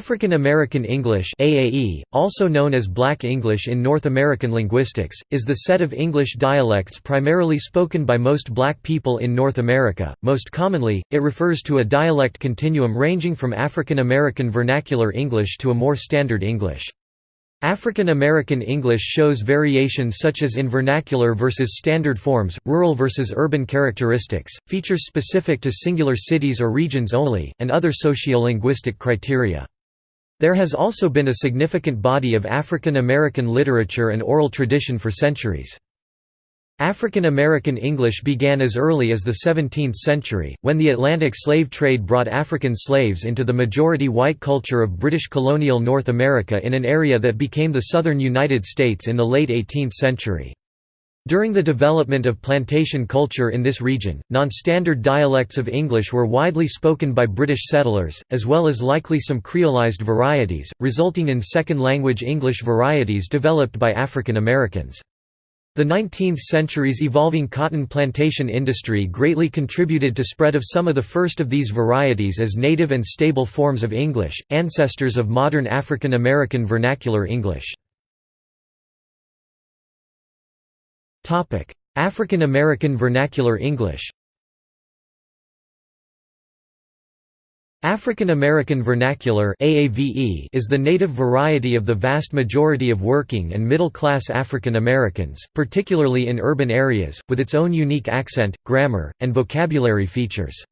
African American English AAE, also known as Black English in North American linguistics, is the set of English dialects primarily spoken by most black people in North America. Most commonly, it refers to a dialect continuum ranging from African American Vernacular English to a more Standard English. African American English shows variations such as in vernacular versus standard forms, rural versus urban characteristics, features specific to singular cities or regions only, and other sociolinguistic criteria. There has also been a significant body of African American literature and oral tradition for centuries. African American English began as early as the 17th century, when the Atlantic slave trade brought African slaves into the majority white culture of British colonial North America in an area that became the southern United States in the late 18th century. During the development of plantation culture in this region, non-standard dialects of English were widely spoken by British settlers, as well as likely some creolized varieties, resulting in second-language English varieties developed by African Americans. The 19th century's evolving cotton plantation industry greatly contributed to spread of some of the first of these varieties as native and stable forms of English, ancestors of modern African American vernacular English. African American Vernacular English African American Vernacular AAVE is the native variety of the vast majority of working and middle-class African Americans, particularly in urban areas, with its own unique accent, grammar, and vocabulary features.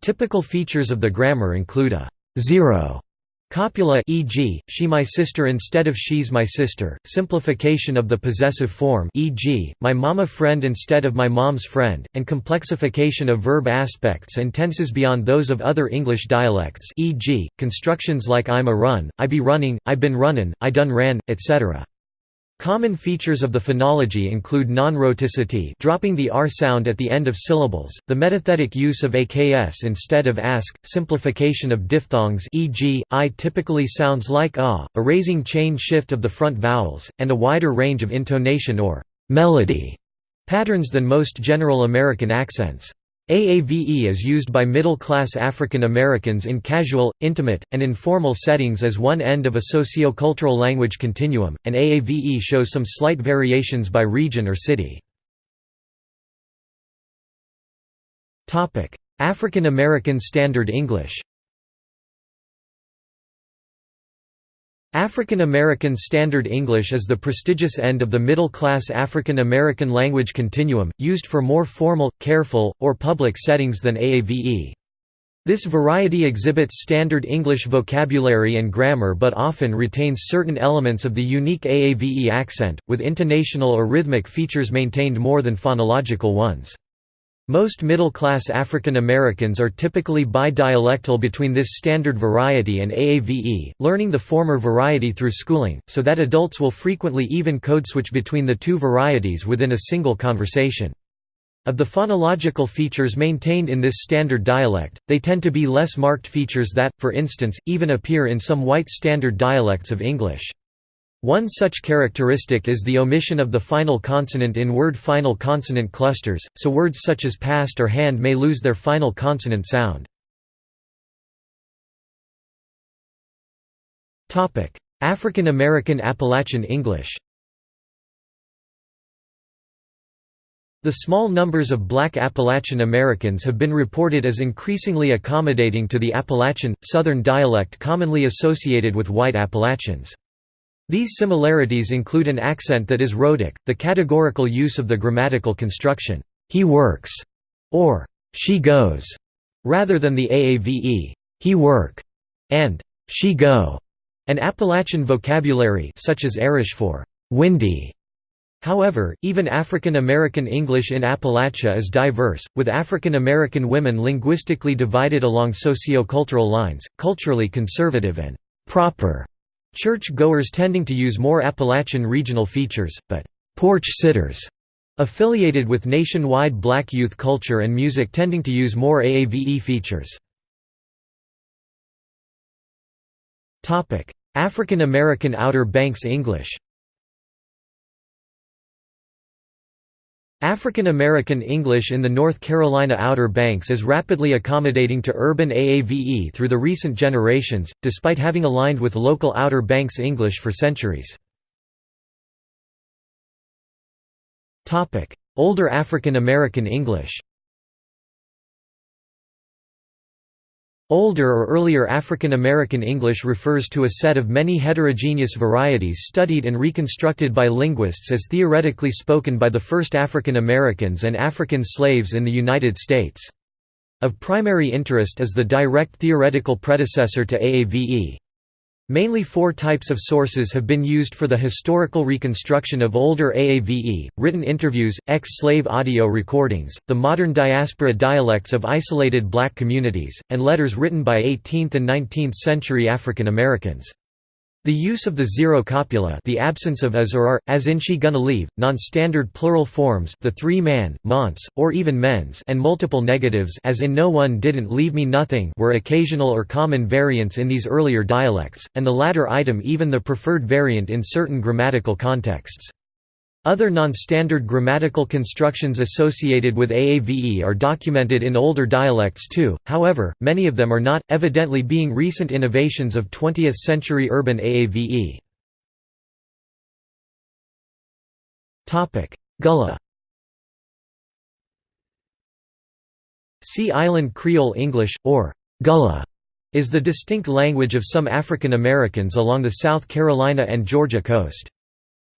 Typical features of the grammar include a zero Copula e.g., she my sister instead of she's my sister, simplification of the possessive form e.g., my mama friend instead of my mom's friend, and complexification of verb aspects and tenses beyond those of other English dialects e.g., constructions like I'm a run, I be running, I been runnin', I done ran, etc. Common features of the phonology include non-rhoticity dropping the r sound at the end of syllables, the metathetic use of aks instead of ask, simplification of diphthongs e.g., i typically sounds like ah, a raising chain shift of the front vowels, and a wider range of intonation or melody patterns than most general American accents. AAVE is used by middle-class African Americans in casual, intimate, and informal settings as one end of a sociocultural language continuum, and AAVE shows some slight variations by region or city. African American Standard English African American Standard English is the prestigious end of the middle-class African American language continuum, used for more formal, careful, or public settings than AAVE. This variety exhibits standard English vocabulary and grammar but often retains certain elements of the unique AAVE accent, with intonational or rhythmic features maintained more than phonological ones. Most middle-class African Americans are typically bi-dialectal between this standard variety and AAVE, learning the former variety through schooling, so that adults will frequently even code-switch between the two varieties within a single conversation. Of the phonological features maintained in this standard dialect, they tend to be less marked features that, for instance, even appear in some white standard dialects of English. One such characteristic is the omission of the final consonant in word final consonant clusters, so words such as past or hand may lose their final consonant sound. African American Appalachian English The small numbers of black Appalachian Americans have been reported as increasingly accommodating to the Appalachian, Southern dialect commonly associated with white Appalachians. These similarities include an accent that is rhotic, the categorical use of the grammatical construction, he works, or she goes, rather than the AAVE, he work, and she go, an Appalachian vocabulary such as airish for windy. However, even African American English in Appalachia is diverse, with African American women linguistically divided along sociocultural lines, culturally conservative and proper Church-goers tending to use more Appalachian regional features, but «porch sitters» affiliated with nationwide black youth culture and music tending to use more AAVE features. African American Outer Banks English African American English in the North Carolina Outer Banks is rapidly accommodating to urban AAVE through the recent generations, despite having aligned with local Outer Banks English for centuries. Older African American English Older or earlier African American English refers to a set of many heterogeneous varieties studied and reconstructed by linguists as theoretically spoken by the first African Americans and African slaves in the United States. Of primary interest is the direct theoretical predecessor to AAVE. Mainly four types of sources have been used for the historical reconstruction of older AAVE, written interviews, ex-slave audio recordings, the modern diaspora dialects of isolated black communities, and letters written by 18th and 19th century African Americans. The use of the zero copula the absence of as or are, as in she gonna leave, non-standard plural forms the three-man, months, or even mens and multiple negatives as in no one didn't leave me nothing were occasional or common variants in these earlier dialects, and the latter item even the preferred variant in certain grammatical contexts. Other non-standard grammatical constructions associated with AAVE are documented in older dialects too, however, many of them are not, evidently being recent innovations of 20th-century urban AAVE. Gullah Sea Island Creole English, or Gullah, is the distinct language of some African Americans along the South Carolina and Georgia coast.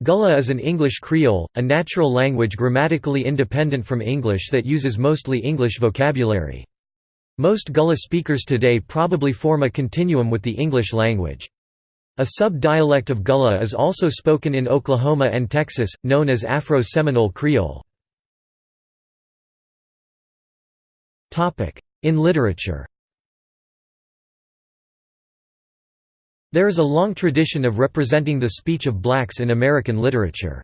Gullah is an English Creole, a natural language grammatically independent from English that uses mostly English vocabulary. Most Gullah speakers today probably form a continuum with the English language. A sub-dialect of Gullah is also spoken in Oklahoma and Texas, known as Afro-Seminole Creole. In literature There is a long tradition of representing the speech of blacks in American literature.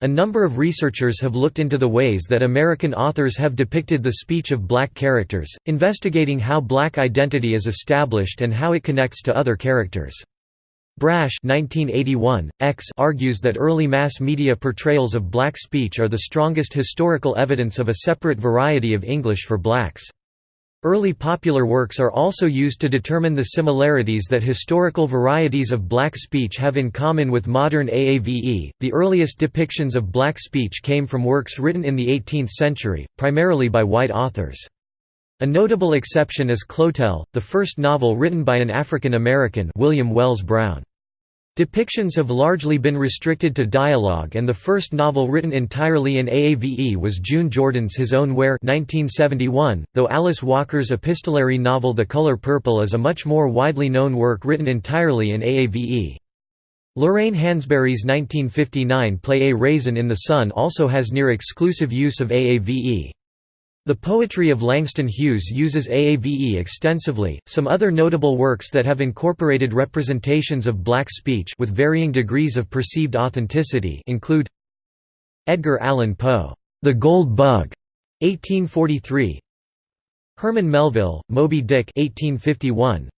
A number of researchers have looked into the ways that American authors have depicted the speech of black characters, investigating how black identity is established and how it connects to other characters. Brasch 1981, X argues that early mass media portrayals of black speech are the strongest historical evidence of a separate variety of English for blacks. Early popular works are also used to determine the similarities that historical varieties of black speech have in common with modern AAVE. The earliest depictions of black speech came from works written in the 18th century, primarily by white authors. A notable exception is Clotel, the first novel written by an African American William Wells Brown. Depictions have largely been restricted to dialogue and the first novel written entirely in AAVE was June Jordan's His Own Where 1971, though Alice Walker's epistolary novel The Color Purple is a much more widely known work written entirely in AAVE. Lorraine Hansberry's 1959 play A Raisin in the Sun also has near exclusive use of AAVE. The poetry of Langston Hughes uses AAVE extensively. Some other notable works that have incorporated representations of black speech with varying degrees of perceived authenticity include Edgar Allan Poe, The Gold Bug, 1843. Herman Melville, Moby Dick, 1851.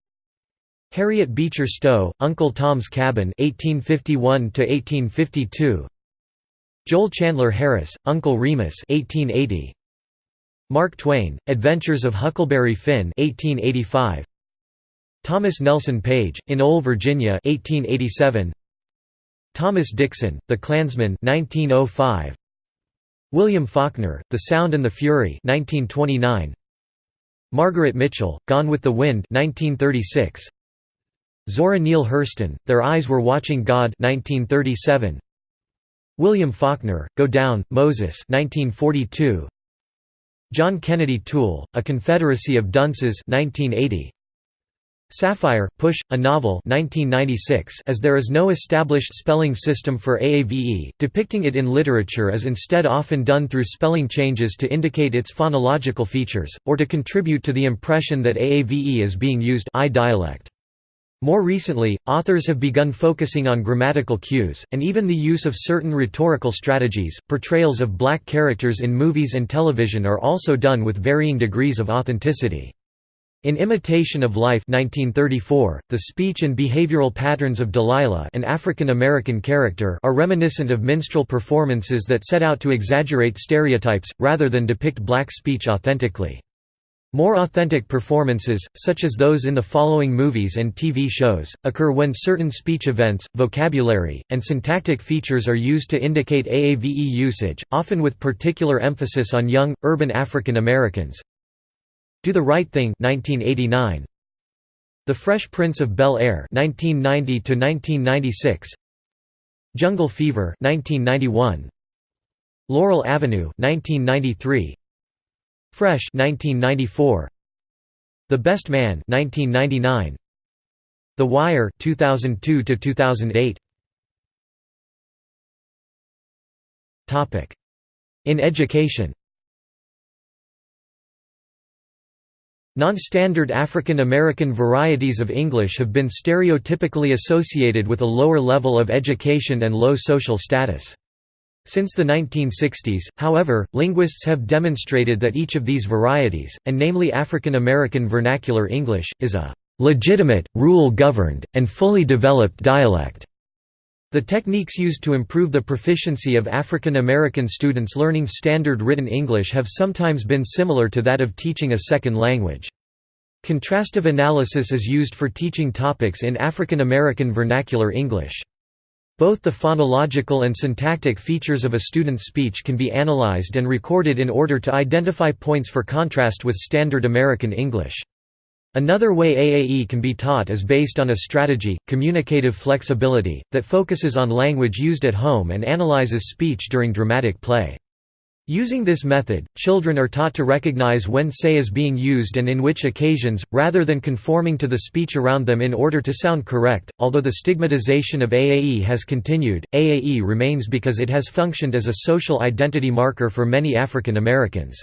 Harriet Beecher Stowe, Uncle Tom's Cabin, 1851 to 1852. Joel Chandler Harris, Uncle Remus, 1880. Mark Twain, Adventures of Huckleberry Finn 1885. Thomas Nelson Page, in Ole, Virginia 1887. Thomas Dixon, The Clansman 1905. William Faulkner, The Sound and the Fury 1929. Margaret Mitchell, Gone with the Wind 1936. Zora Neale Hurston, Their Eyes Were Watching God 1937. William Faulkner, Go Down, Moses 1942. John Kennedy Toole, A Confederacy of Dunces 1980. Sapphire, Push, a novel 1996 as there is no established spelling system for AAVE, depicting it in literature is instead often done through spelling changes to indicate its phonological features, or to contribute to the impression that AAVE is being used eye dialect. More recently, authors have begun focusing on grammatical cues, and even the use of certain rhetorical strategies. Portrayals of black characters in movies and television are also done with varying degrees of authenticity. In Imitation of Life 1934, the speech and behavioral patterns of Delilah an African-American character are reminiscent of minstrel performances that set out to exaggerate stereotypes, rather than depict black speech authentically. More authentic performances, such as those in the following movies and TV shows, occur when certain speech events, vocabulary, and syntactic features are used to indicate AAVE usage, often with particular emphasis on young, urban African Americans, do the Right Thing 1989 The Fresh Prince of Bel-Air (1990–1996), Jungle Fever 1991 Laurel Avenue 1993 Fresh 1994 The Best Man 1999 The Wire 2002 to 2008 Topic. In education. Non-standard African American varieties of English have been stereotypically associated with a lower level of education and low social status. Since the 1960s, however, linguists have demonstrated that each of these varieties, and namely African American Vernacular English, is a legitimate, rule-governed, and fully developed dialect. The techniques used to improve the proficiency of African American students learning Standard Written English have sometimes been similar to that of teaching a second language. Contrastive analysis is used for teaching topics in African American Vernacular English. Both the phonological and syntactic features of a student's speech can be analyzed and recorded in order to identify points for contrast with Standard American English. Another way AAE can be taught is based on a strategy, communicative flexibility, that focuses on language used at home and analyzes speech during dramatic play. Using this method, children are taught to recognize when say is being used and in which occasions, rather than conforming to the speech around them in order to sound correct. Although the stigmatization of AAE has continued, AAE remains because it has functioned as a social identity marker for many African Americans.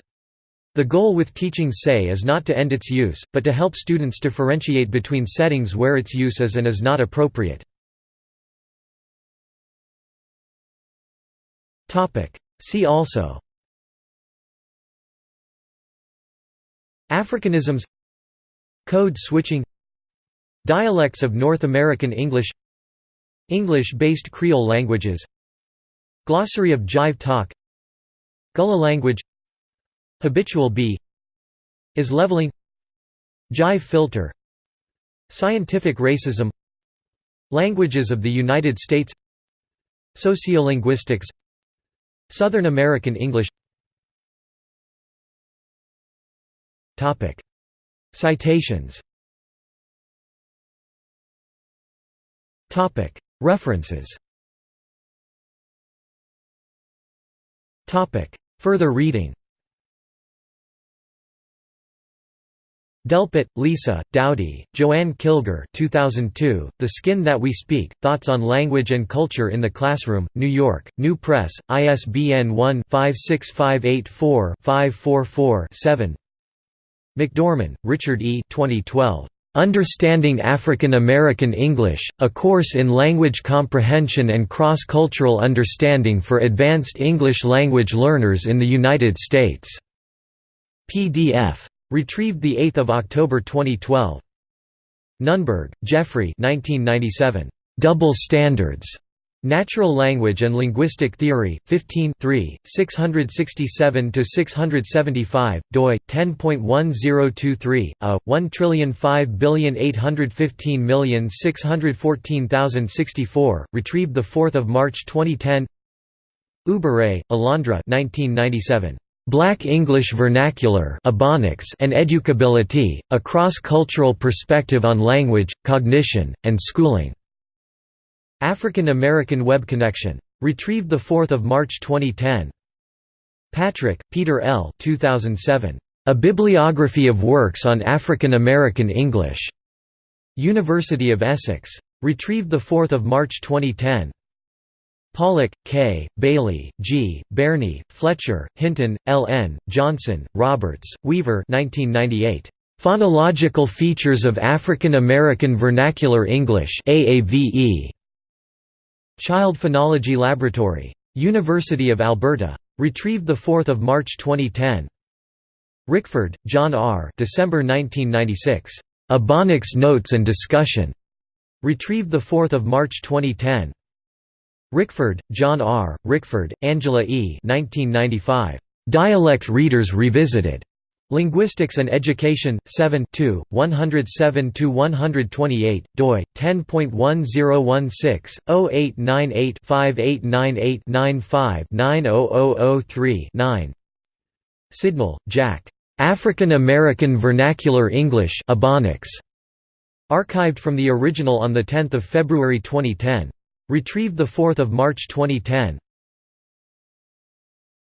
The goal with teaching say is not to end its use, but to help students differentiate between settings where its use is and is not appropriate. See also Africanisms Code switching Dialects of North American English English-based Creole languages Glossary of Jive talk Gullah language Habitual be Is leveling Jive filter Scientific racism Languages of the United States Sociolinguistics Southern American English Citations. References. Further reading. Delpit, Lisa, Dowdy, Joanne Kilgour 2002, The Skin That We Speak, Thoughts on Language and Culture in the Classroom, New York, New Press, ISBN 1-56584-544-7 McDorman, Richard E. 2012. Understanding African American English, A Course in Language Comprehension and Cross-Cultural Understanding for Advanced English Language Learners in the United States. PDF. Retrieved 8 October 2012. Nunberg, Jeffrey 1997. Double Standards. Natural Language and Linguistic Theory, 15 667–675, doi, 10.1023, a, 1058115614064, retrieved 4 March 2010 Oubré, Alondra 1997. Black English Vernacular and Educability, a cross-cultural perspective on language, cognition, and schooling. African American Web Connection. Retrieved 4 March 2010. Patrick, Peter L. 2007. A Bibliography of Works on African American English. University of Essex. Retrieved 4 March 2010. Pollock, K., Bailey, G., Berni, Fletcher, Hinton, L. N., Johnson, Roberts, Weaver 1998. Phonological Features of African American Vernacular English AAVE. Child Phonology Laboratory. University of Alberta. Retrieved 4 March 2010. Rickford, John R. December 1996. Ebonics Notes and Discussion. Retrieved 4 March 2010. Rickford, John R., Rickford, Angela E. 1995. Dialect Readers Revisited. Linguistics and Education, 7 107–128, doi, 10.1016, 0898-5898-95-90003-9 Sidnell, Jack. African American Vernacular English Ebonics. Archived from the original on 10 February 2010. Retrieved 4 March 2010.